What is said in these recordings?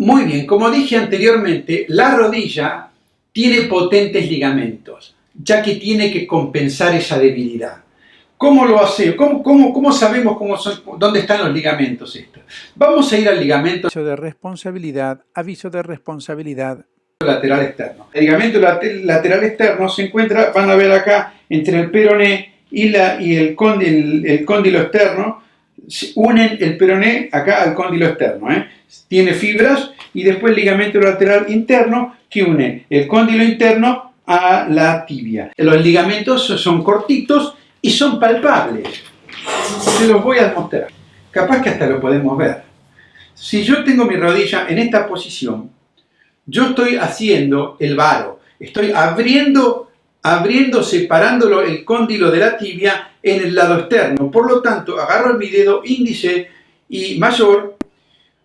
Muy bien, como dije anteriormente, la rodilla tiene potentes ligamentos, ya que tiene que compensar esa debilidad. ¿Cómo lo hace? ¿Cómo, cómo, sabemos cómo son, dónde están los ligamentos estos? Vamos a ir al ligamento aviso de responsabilidad, aviso de responsabilidad. Lateral externo. El ligamento lateral externo se encuentra, van a ver acá, entre el peroné y, la, y el, el cóndilo externo, unen el peroné acá al cóndilo externo. ¿eh? Tiene fibras y después ligamento lateral interno que une el cóndilo interno a la tibia. Los ligamentos son cortitos y son palpables. Se los voy a mostrar. Capaz que hasta lo podemos ver. Si yo tengo mi rodilla en esta posición, yo estoy haciendo el varo. Estoy abriendo, abriendo, separándolo el cóndilo de la tibia en el lado externo. Por lo tanto, agarro mi dedo índice y mayor,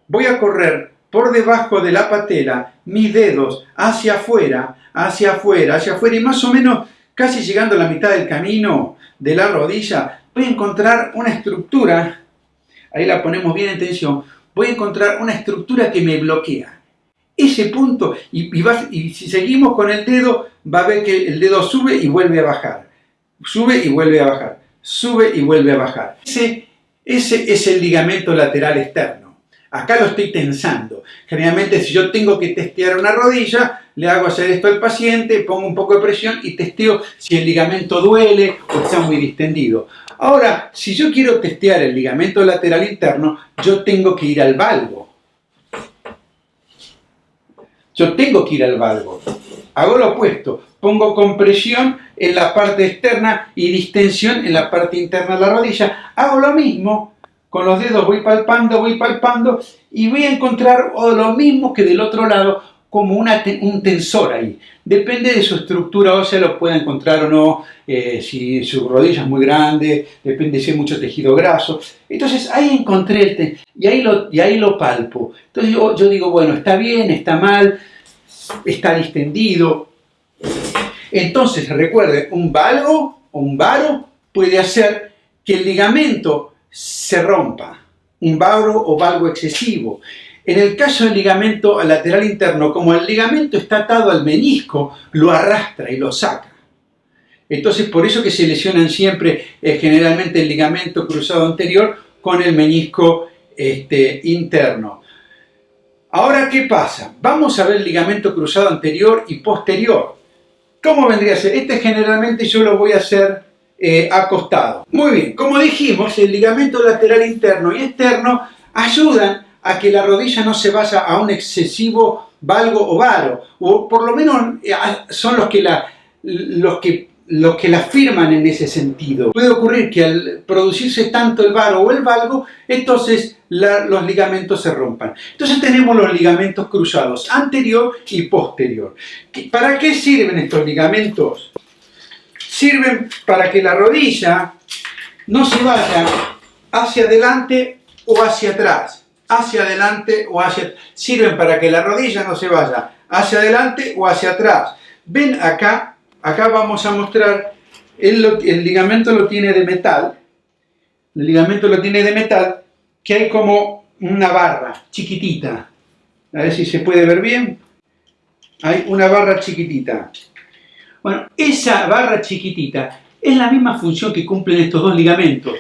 voy a correr por debajo de la patela mis dedos hacia afuera, hacia afuera, hacia afuera y más o menos casi llegando a la mitad del camino de la rodilla, voy a encontrar una estructura, ahí la ponemos bien en tensión, voy a encontrar una estructura que me bloquea. Ese punto, y, si seguimos con el dedo, va a ver que el dedo sube y vuelve a bajar. Sube y vuelve a bajar. Sube y vuelve a bajar. Ese, ese es el ligamento lateral externo. Acá lo estoy tensando. Generalmente si yo tengo que testear una rodilla, le hago hacer esto al paciente, pongo un poco de presión y testeo si el ligamento duele o está muy distendido. Ahora, si yo quiero testear el ligamento lateral interno, yo tengo que ir al valgo. Yo tengo que ir al valgo. Hago lo opuesto. Pongo compresión en la parte externa y distensión en la parte interna de la rodilla. Hago lo mismo con los dedos voy palpando, voy palpando y voy a encontrar lo mismo que del otro lado como un tensor ahí. Depende de su estructura ósea, lo puede encontrar o no, eh, si su rodilla es muy grande, depende si hay mucho tejido graso. Entonces ahí encontré el y ahí lo, y ahí lo palpo. Entonces yo, yo digo, bueno, está bien, está mal, está distendido. Entonces recuerde, un valgo o un varo puede hacer que el ligamento se rompa, un varo o valgo excesivo. En el caso del ligamento lateral interno, como el ligamento está atado al menisco, lo arrastra y lo saca. Entonces, por eso que se lesionan siempre eh, generalmente el ligamento cruzado anterior con el menisco este, interno. Ahora, ¿qué pasa? Vamos a ver el ligamento cruzado anterior y posterior. ¿Cómo vendría a ser? Este generalmente yo lo voy a hacer eh, acostado. Muy bien, como dijimos, el ligamento lateral interno y externo ayudan a que la rodilla no se vaya a un excesivo valgo o varo, o por lo menos eh, son los que la, los que los que la firman en ese sentido. Puede ocurrir que al producirse tanto el varo o el valgo, entonces los ligamentos se rompan. Entonces tenemos los ligamentos cruzados, anterior y posterior. ¿Para qué sirven estos ligamentos? sirven para que la rodilla no se vaya hacia adelante o hacia atrás, hacia adelante o hacia sirven para que la rodilla no se vaya hacia adelante o hacia atrás. Ven acá, acá vamos a mostrar, el, ligamento lo tiene de metal, el ligamento lo tiene de metal, que hay como una barra chiquitita, a ver si se puede ver bien, hay una barra chiquitita, bueno, esa barra chiquitita es la misma función que cumplen estos dos ligamentos.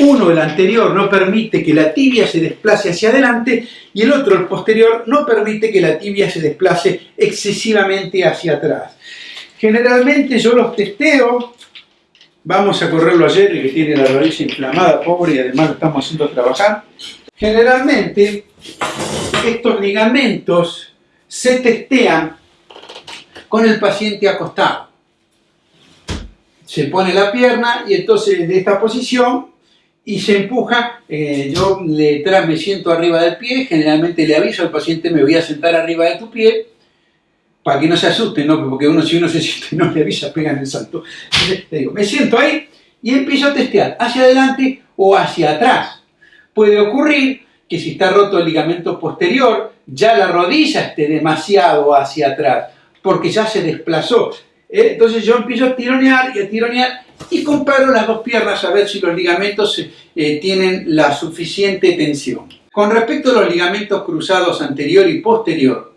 Uno, el anterior, no permite que la tibia se desplace hacia adelante y el otro, el posterior, no permite que la tibia se desplace excesivamente hacia atrás. Generalmente yo los testeo, vamos a correrlo ayer, que tiene la rodilla inflamada, pobre, y además lo estamos haciendo trabajar. Generalmente estos ligamentos se testean con el paciente acostado. Se pone la pierna y entonces de esta posición y se empuja, eh, yo le me siento arriba del pie, generalmente le aviso al paciente me voy a sentar arriba de tu pie, para que no se asuste, ¿no? porque uno si uno se siente y no le avisa, pega en el salto. Entonces digo, me siento ahí y empiezo a testear hacia adelante o hacia atrás. Puede ocurrir que si está roto el ligamento posterior, ya la rodilla esté demasiado hacia atrás porque ya se desplazó. ¿eh? Entonces yo empiezo a tironear y a tironear y comparo las dos piernas a ver si los ligamentos eh, tienen la suficiente tensión. con respecto a los ligamentos cruzados anterior y posterior,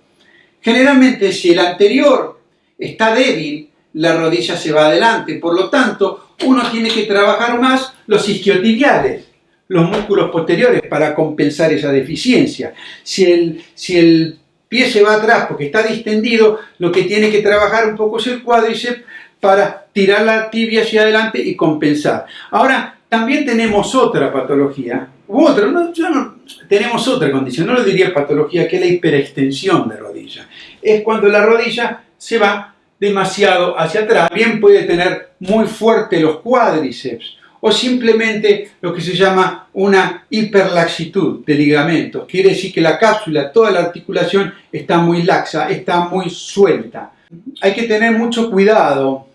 generalmente si el anterior está débil, la rodilla se va adelante. Por lo tanto, uno tiene que trabajar más los isquiotibiales, los músculos posteriores, para compensar esa deficiencia. Si el, si el pie se va atrás porque está distendido, lo que tiene que trabajar un poco es el cuádriceps para tirar la tibia hacia adelante y compensar. Ahora, también tenemos otra patología, u otra, no, tenemos otra condición, no lo diría patología, que es la hiperextensión de rodilla. Es cuando la rodilla se va demasiado hacia atrás. Bien puede tener muy fuerte los cuádriceps o simplemente lo que se llama una hiperlaxitud de ligamentos. Quiere decir que la cápsula, toda la articulación está muy laxa, está muy suelta. Hay que tener mucho cuidado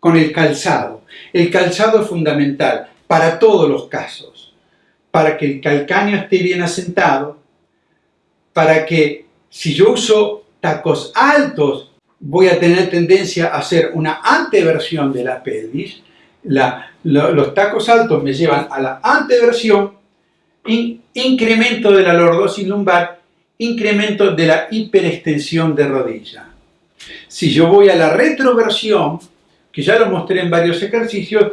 con el calzado. El calzado es fundamental para todos los casos. Para que el calcáneo esté bien asentado, para que si yo uso tacos altos voy a tener tendencia a hacer una anteversión de la pelvis. los tacos altos me llevan a la anteversión, incremento de la lordosis lumbar, incremento de la hiperextensión de rodilla. Si yo voy a la retroversión, que ya lo mostré en varios ejercicios,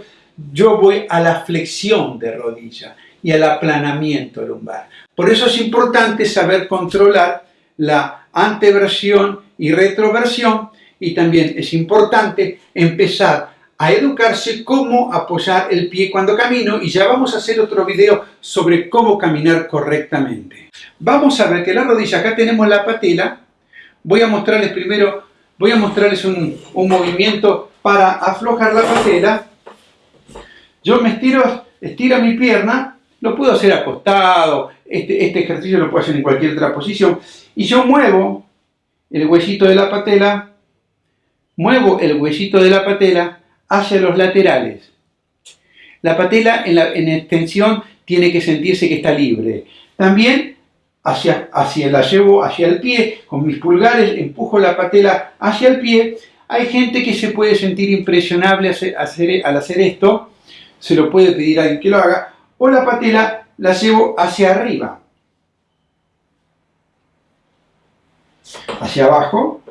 yo voy a la flexión de rodilla y al aplanamiento lumbar. Por eso es importante saber controlar la anteversión y retroversión y también es importante empezar a educarse cómo apoyar el pie cuando camino y ya vamos a hacer otro video sobre cómo caminar correctamente. Vamos a ver que la rodilla, acá tenemos la patela, voy a mostrarles primero, voy a mostrarles un, un movimiento para aflojar la patela. Yo me estiro, estiro mi pierna, lo puedo hacer acostado, este, este ejercicio lo puedo hacer en cualquier otra posición, y yo muevo el huesito de la patela, muevo el huesito de la patela hacia los laterales. La patela en, la, extensión tiene que sentirse que está libre. También hacia, hacia, la llevo hacia el pie, con mis pulgares empujo la patela hacia el pie. Hay gente que se puede sentir impresionable al hacer esto, se lo puede pedir a alguien que lo haga, o la patela la llevo hacia arriba. hacia abajo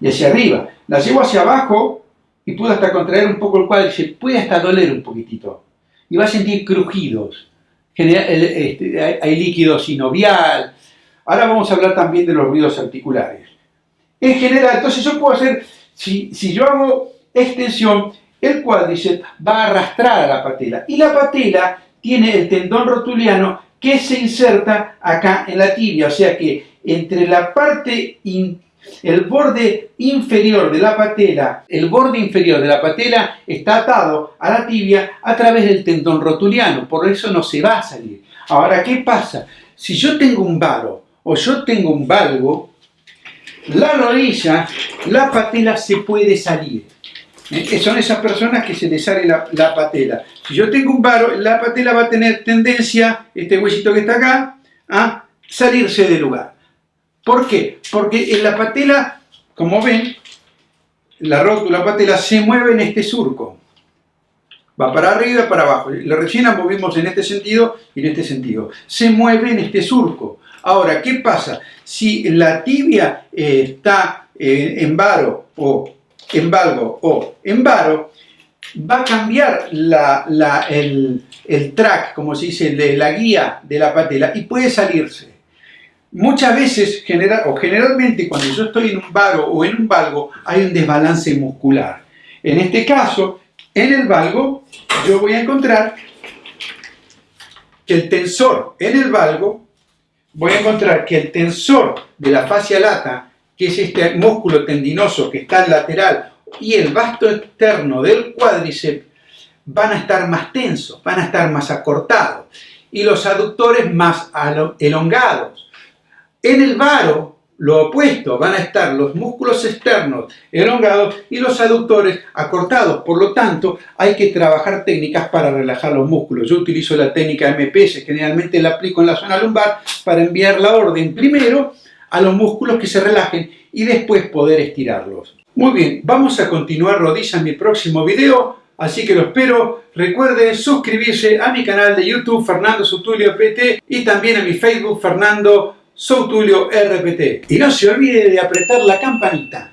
y hacia arriba. La llevo hacia abajo y puedo hasta contraer un poco el cuádriceps, puede hasta doler un poquitito. Y va a sentir crujidos. Este, hay líquido sinovial. Ahora vamos a hablar también de los ruidos articulares. En general, entonces yo puedo hacer, si, si yo hago extensión, el cuádriceps va a arrastrar a la patela. Y la patela tiene el tendón rotuliano que se inserta acá en la tibia. O sea que entre la parte, el borde inferior de la patela, el borde inferior de la patela está atado a la tibia a través del tendón rotuliano, por eso no se va a salir. Ahora, ¿qué pasa? Si yo tengo un varo o yo tengo un valgo, la rodilla, la patela se puede salir. ¿Eh? Son esas personas que se les sale la, la, patela. Si yo tengo un varo, la patela va a tener tendencia, este huesito que está acá, a salirse del lugar. ¿Por qué? Porque en la patela, como ven, la rótula patela se mueve en este surco. Va para arriba para abajo. La recién movimos en este sentido y en este sentido. Se mueve en este surco. Ahora, ¿qué pasa? Si la tibia eh, está eh, en varo o en valgo o en varo, va a cambiar el, track, como se dice, de la guía de la patela y puede salirse. Muchas veces, o generalmente, cuando yo estoy en un varo o en un valgo, hay un desbalance muscular. En este caso, en el valgo, yo voy a encontrar que el tensor en el valgo, voy a encontrar que el tensor de la fascia lata, que es este músculo tendinoso que está al lateral, y el vasto externo del cuádriceps, van a estar más tensos, van a estar más acortados, y los aductores más elongados. En el varo, lo opuesto, van a estar los músculos externos elongados y los aductores acortados. Por lo tanto, hay que trabajar técnicas para relajar los músculos. Yo utilizo la técnica MPS, generalmente la aplico en la zona lumbar para enviar la orden primero a los músculos que se relajen y después poder estirarlos. Muy bien, vamos a continuar rodillas en mi próximo video Así que lo espero. Recuerde suscribirse a mi canal de YouTube Fernando Sotulio PT y también a mi Facebook Fernando Soutulio RPT. Y no se olvide de apretar la campanita.